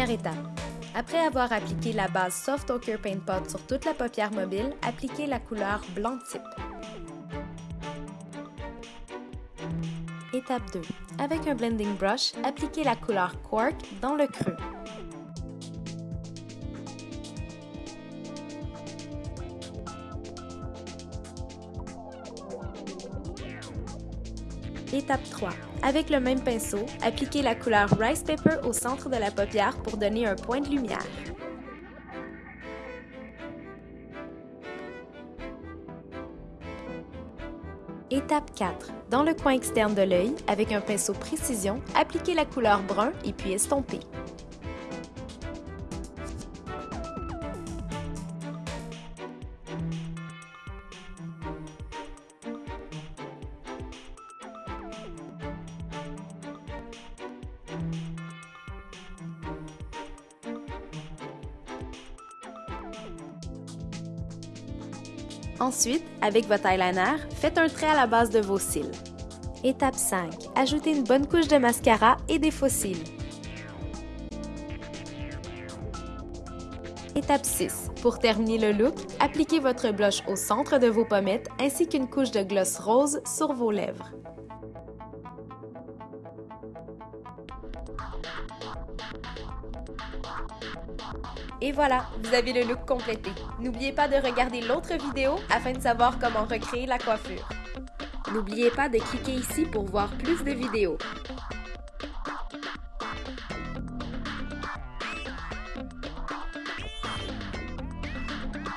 par étapes. Après avoir appliqué la base Soft Ochre Paint Pot sur toute la paupière mobile, appliquez la couleur blanc type. Étape 2. Avec un blending brush, appliquez la couleur Quark dans le creux. Étape 3. Avec le même pinceau, appliquez la couleur Rice Pepper au centre de la paupière pour donner un point de lumière. Étape 4. Dans le coin externe de l'œil, avec un pinceau précision, appliquez la couleur brun et puis estompez. Ensuite, avec votre eyeliner, faites un trait à la base de vos cils. Étape 5. Ajoutez une bonne couche de mascara et des faux cils. Étape 6. Pour terminer le look, appliquez votre blush au centre de vos pommettes ainsi qu'une couche de gloss rose sur vos lèvres. Et voilà, vous avez le look complété. N'oubliez pas de regarder l'autre vidéo afin de savoir comment recréer la coiffure. N'oubliez pas de cliquer ici pour voir plus de vidéos.